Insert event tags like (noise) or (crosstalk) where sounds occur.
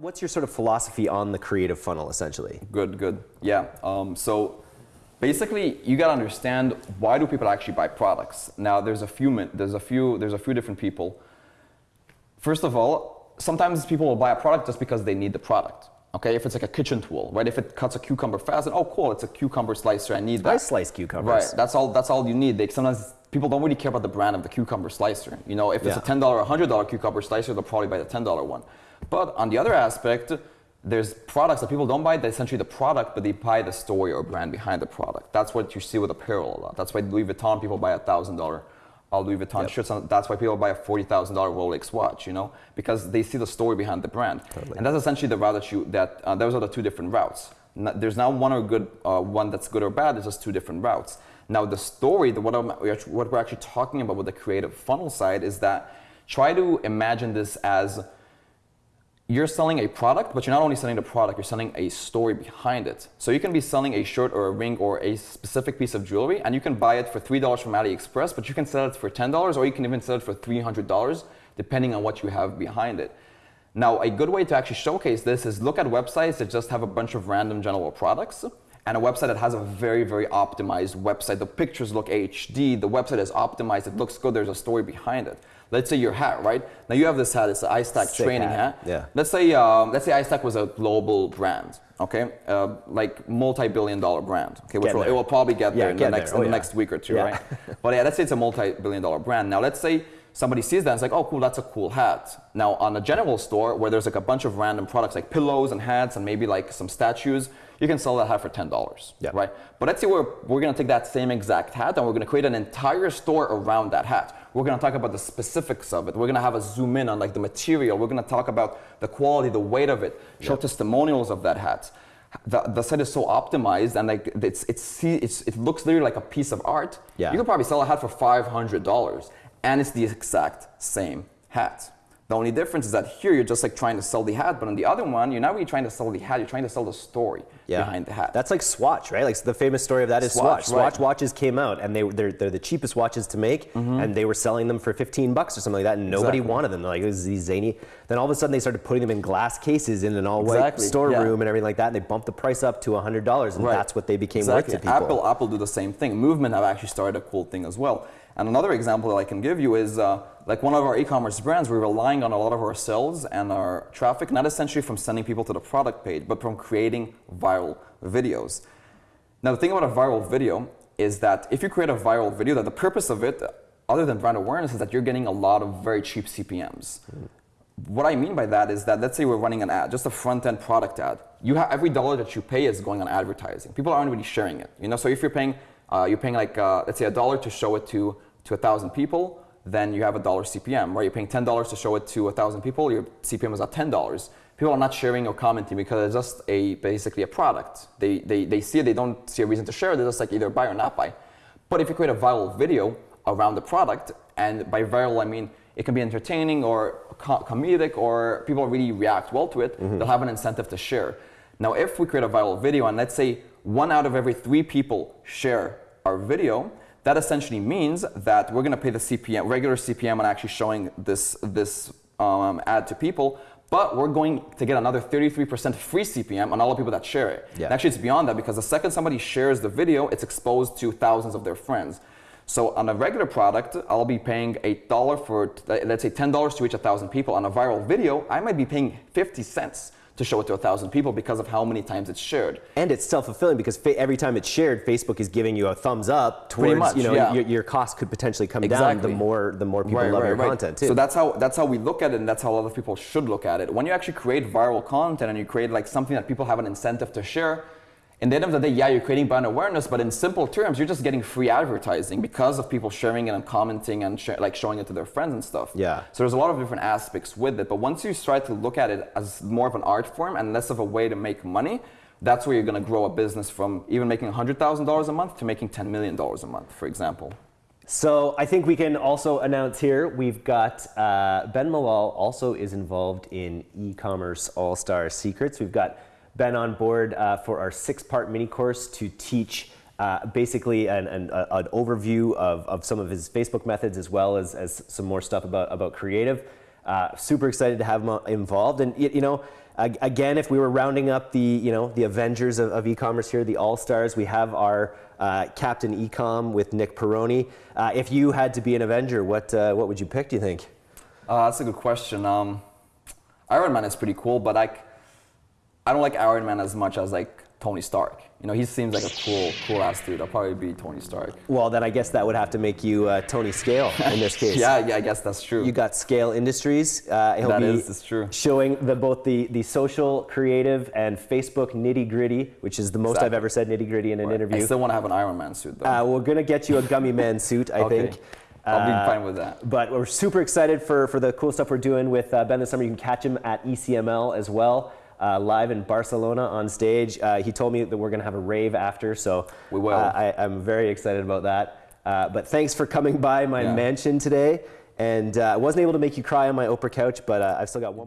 What's your sort of philosophy on the creative funnel, essentially? Good, good. Yeah. Um, so basically, you gotta understand why do people actually buy products. Now, there's a few there's a few there's a few different people. First of all, sometimes people will buy a product just because they need the product. Okay, if it's like a kitchen tool, right? If it cuts a cucumber fast, and oh, cool, it's a cucumber slicer. I need that. I slice cucumbers. Right. That's all. That's all you need. They sometimes people don't really care about the brand of the cucumber slicer. You know, if it's Yeah. a ten dollar, hundred dollar cucumber slicer, they'll probably buy the ten dollar one. But on the other aspect, there's products that people don't buy. They essentially the product, but they buy the story or brand behind the product. That's what you see with apparel a lot. That's why Louis Vuitton people buy a thousand dollar. uh, Louis Vuitton Yep. shirts. That's why people buy a forty thousand dollar Rolex watch. You know, because they see the story behind the brand. Totally. And that's essentially the route that you that uh, those are the two different routes. There's not one or good uh, one that's good or bad. There's just two different routes. Now the story, the, what, I'm, what we're actually talking about with the creative funnel side is that try to imagine this as you're selling a product, but you're not only selling the product, you're selling a story behind it. So you can be selling a shirt or a ring or a specific piece of jewelry, and you can buy it for $3 from AliExpress, but you can sell it for $10, or you can even sell it for $300, depending on what you have behind it. Now, a good way to actually showcase this is look at websites that just have a bunch of random general products and a website that has a very, very optimized website. The pictures look HD, the website is optimized, it looks good, there's a story behind it. Let's say your hat, right? Now you have this hat, it's an iStack Sick training hat, hat. yeah. Let's say, um, let's say iStack was a global brand, okay? Uh, like multi-billion dollar brand, okay? Which will, it will probably get Yeah, there in get the there. next, Oh, in the yeah. next week or two, Yeah. right? (laughs) but yeah, let's say it's a multi-billion dollar brand. Now let's say somebody sees that and it's like, oh cool, that's a cool hat. Now on a general store where there's like a bunch of random products like pillows and hats and maybe like some statues, you can sell that hat for ten dollars, Yeah. right? But let's say we're we're gonna take that same exact hat and we're gonna create an entire store around that hat. We're gonna talk about the specifics of it. We're gonna have a zoom in on like the material. We're gonna talk about the quality, the weight of it, show testimonials of that hat. The, the site is so optimized and like it's it's, see, it's it looks literally like a piece of art. Yeah. You could probably sell a hat for five hundred dollars, and it's the exact same hat. The only difference is that here you're just like trying to sell the hat, but on the other one, you're not really trying to sell the hat. You're trying to sell the story Yeah. behind the hat. That's like Swatch, right? Like the famous story of that is Swatch, Swatch. right. Swatch watches came out and they they're, they're the cheapest watches to make, and they were selling them for 15 bucks or something like that, and nobody. Exactly. wanted them. Like it was these zany. Then all of a sudden they started putting them in glass cases in an all-white Exactly, storeroom yeah. and everything like that, and they bumped the price up to $100, and Right. that's what they became exactly. worth to people. Apple, Apple do the same thing. Movement have actually started a cool thing as well. And another example that I can give you is uh, like one of our e-commerce brands, we're relying on a lot of our sales and our traffic, not essentially from sending people to the product page, but from creating viral videos. Now, the thing about a viral video is that if you create a viral video, that the purpose of it, other than brand awareness, is that you're getting a lot of very cheap CPMs. What I mean by that is that let's say we're running an ad, just a front-end product ad. You have every dollar that you pay is going on advertising. People aren't really sharing it. You know, so if you're paying, uh, you're paying like uh, let's say a dollar to show it to to a thousand people, then you have a dollar CPM. Right? You're paying ten dollars to show it to a thousand people. Your CPM is at ten dollars. People are not sharing or commenting because it's just a basically a product. They they they see it. They don't see a reason to share. they're just like either buy or not buy. But if you create a viral video around the product, and by viral I mean it can be entertaining or co- comedic or people really react well to it, mm-hmm. they'll have an incentive to share. Now, if we create a viral video and let's say one out of every three people share our video, that essentially means that we're going to pay the CPM, regular CPM on actually showing this, this um, ad to people, but we're going to get another 33% free CPM on all the people that share it. Yeah. And actually, it's beyond that because the second somebody shares the video, it's exposed to thousands of their friends. So on a regular product, I'll be paying a dollar for, let's say $10 to reach a thousand people. On a viral video, I might be paying 50 cents to show it to a thousand people because of how many times it's shared. And it's self-fulfilling because fa- every time it's shared, Facebook is giving you a thumbs up towards much, you know yeah. your, your cost could potentially come down Exactly. the more the more people love your content too. So that's how that's how we look at it, and that's how a lot of people should look at it. When you actually create viral content and you create like something that people have an incentive to share, in the end of the day, yeah, you're creating brand awareness, but in simple terms, you're just getting free advertising because of people sharing it and commenting and sh- like showing it to their friends and stuff. Yeah. So there's a lot of different aspects with it, but once you start to look at it as more of an art form and less of a way to make money, that's where you're going to grow a business from even making $100,000 a month to making $10 million a month, for example. So I think we can also announce here we've got uh, Ben Malol also is involved in e-commerce all-star secrets. We've got Ben on board uh, for our six-part mini course to teach uh, basically an, an, a- an overview of, of some of his Facebook methods as well as, as some more stuff about, about creative. Uh, super excited to have him uh, involved. And, you know, again, if we were rounding up the, you know, the Avengers of, of e-commerce here, the All-Stars, we have our uh, Captain Ecom with Nick Peroni. Uh, if you had to be an Avenger, what, uh, what would you pick, do you think? Uh, that's a good question. Um, Iron Man is pretty cool, but like, I don't like Iron Man as much as like Tony Stark. You know, he seems like a cool, cool ass dude. I'll probably be Tony Stark. Well, then I guess that would have to make you uh, Tony Scale in this case. (laughs) Yeah, yeah, I guess that's true. You got Scale Industries. Uh, he'll That be is- true. showing the, both the, the social, creative, and Facebook nitty gritty, which is the most I've ever said nitty gritty in an I interview. still want to have an Iron Man suit though. Uh, we're gonna get you a gummy man (laughs) suit, I Okay. think. I'll be Uh, fine with that. But we're super excited for, for the cool stuff we're doing with uh, Ben this summer. You can catch him at ECML as well, uh, live in Barcelona on stage. Uh, he told me that we're going to have a rave after, so We will. Uh, I, I'm very excited about that. Uh, but thanks for coming by my Yeah. mansion today. And uh, I wasn't able to make you cry on my Oprah couch, but uh, I've still got one.